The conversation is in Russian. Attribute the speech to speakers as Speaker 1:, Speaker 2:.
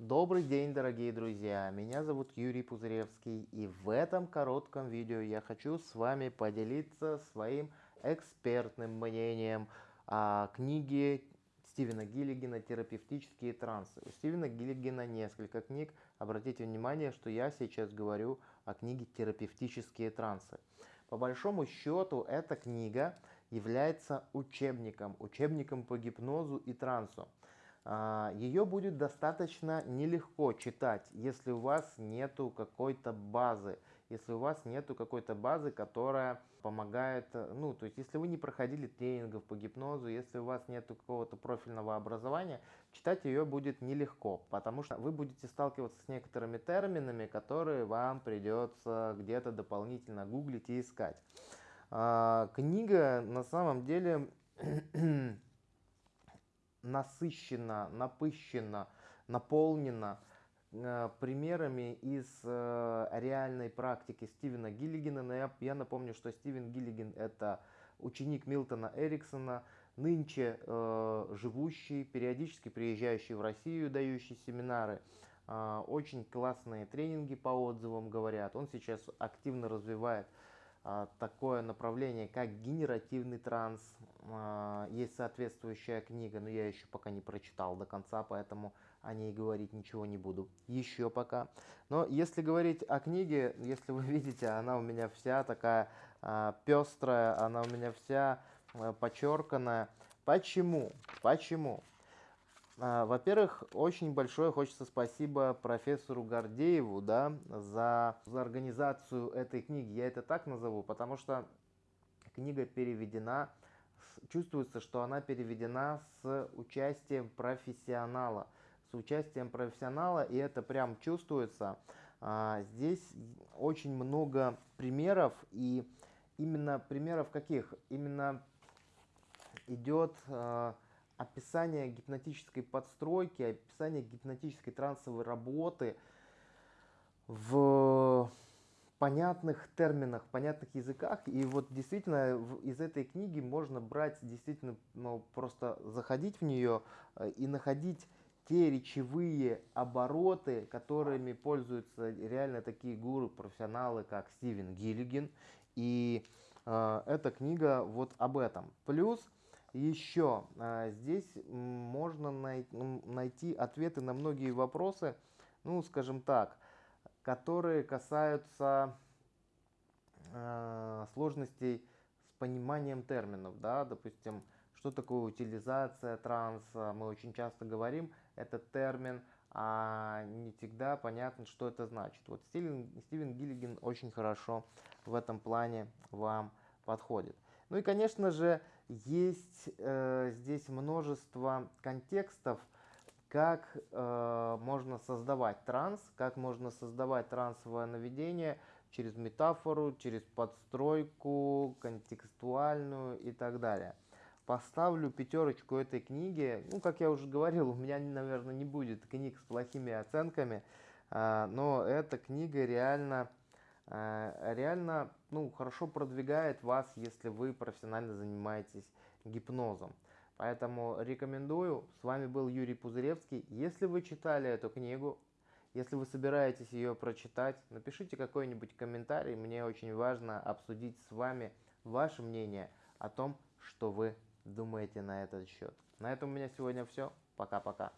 Speaker 1: Добрый день, дорогие друзья! Меня зовут Юрий Пузыревский, и в этом коротком видео я хочу с вами поделиться своим экспертным мнением о книге Стивена Гиллигана «Терапевтические трансы». У Стивена Гиллигана несколько книг. Обратите внимание, что я сейчас говорю о книге «Терапевтические трансы». По большому счету, эта книга является учебником, учебником по гипнозу и трансу. А, Ее будет достаточно нелегко читать, если у вас нету какой-то базы, если у вас нету какой-то базы, которая помогает, э, ну, то есть если вы не проходили тренингов по гипнозу, если у вас нету какого-то профильного образования, читать ее будет нелегко, потому что вы будете сталкиваться с некоторыми терминами, которые вам придется где-то дополнительно гуглить и искать. А, книга на самом деле насыщена, напыщена, наполнена э, примерами из э, реальной практики Стивена Гиллигана. Но я, напомню, что Стивен Гиллиган это ученик Милтона Эриксона, нынче э, живущий, периодически приезжающий в Россию, дающий семинары. Очень классные тренинги по отзывам говорят. Он сейчас активно развивает такое направление, как генеративный транс. А, есть соответствующая книга, но я еще пока не прочитал до конца, поэтому о ней говорить ничего не буду. Еще пока. Но если говорить о книге, если вы видите, она у меня вся такая а, пестрая, она у меня вся подчерканная. Почему? Почему? А, во-первых, очень большое хочется спасибо профессору Гордееву да, за, за организацию этой книги. Я это так назову, потому что книга переведена, чувствуется, что она переведена с участием профессионала. С участием профессионала, и это прям чувствуется. А, здесь очень много примеров, и именно примеров каких? Именно идет а, описание гипнотической подстройки, описание гипнотической трансовой работы в понятных терминах, понятных языках. И вот действительно из этой книги можно брать, действительно ну, просто заходить в нее э, и находить те речевые обороты, которыми пользуются реально такие гуру, профессионалы, как Стивен Гиллиган. И э, эта книга вот об этом. Плюс еще а, здесь можно найти ответы на многие вопросы, ну, скажем так, которые касаются а, сложностей с пониманием терминов, да, допустим, что такое утилизация транса, мы очень часто говорим этот термин, а не всегда понятно, что это значит. Вот Стивен, Стивен Гиллиган очень хорошо в этом плане вам подходит. Ну и, конечно же, есть э, здесь множество контекстов, как э, можно создавать транс, как можно создавать трансовое наведение через метафору, через подстройку, контекстуальную и так далее. Поставлю пятерочку этой книге. Ну, как я уже говорил, у меня, наверное, не будет книг с плохими оценками, э, но эта книга реально реально ну, хорошо продвигает вас, если вы профессионально занимаетесь гипнозом. Поэтому рекомендую. С вами был Юрий Пузыревский. Если вы читали эту книгу, если вы собираетесь ее прочитать, напишите какой-нибудь комментарий. Мне очень важно обсудить с вами ваше мнение о том, что вы думаете на этот счет. На этом у меня сегодня все. Пока-пока.